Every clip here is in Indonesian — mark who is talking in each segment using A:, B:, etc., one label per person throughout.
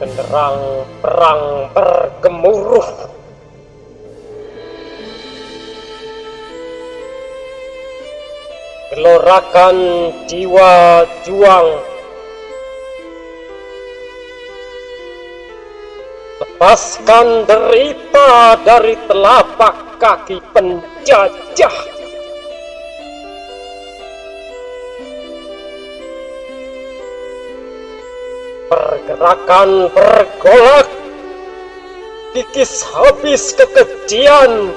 A: Genderang perang bergemuruh. Gelorakan jiwa juang. Lepaskan derita dari telapak kaki penjajah. Pergerakan bergolak. Kikis habis kekejian.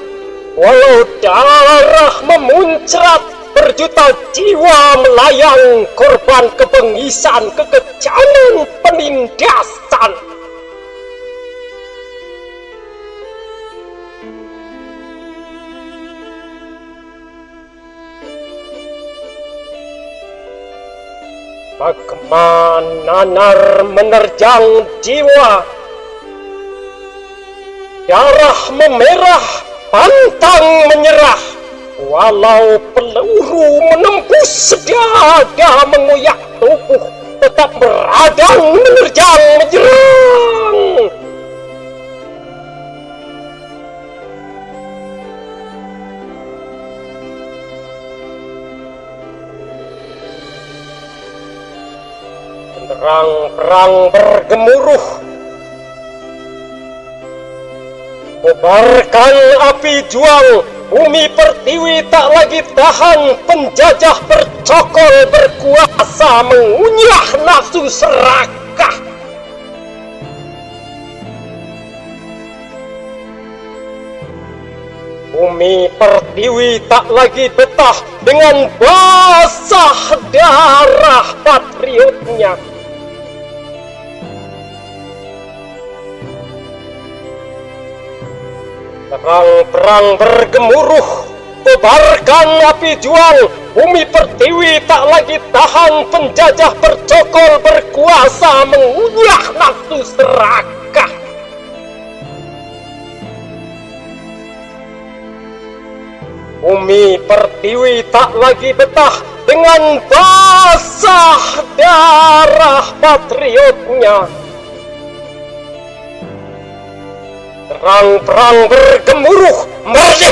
A: Walau darah memuncrat Berjuta jiwa melayang Korban kebengisan kekejaman penindasan Bagaimana nanar menerjang jiwa? Darah memerah, pantang menyerah. Walau peluru menembus dada mengoyak Perang-perang bergemuruh. Kobarkan api juang Bumi pertiwi tak lagi tahan. Penjajah bercokol berkuasa Mengunyah nafsu serakah. Bumi pertiwi tak lagi betah Dengan basah darah patriotnya Perang-perang bergemuruh, tebarkan api juang, bumi pertiwi tak lagi tahan penjajah bercokol berkuasa mengunyah nafsu serakah. Bumi pertiwi tak lagi betah dengan basah darah patriotnya. Perang-perang bergemuruh merdeka!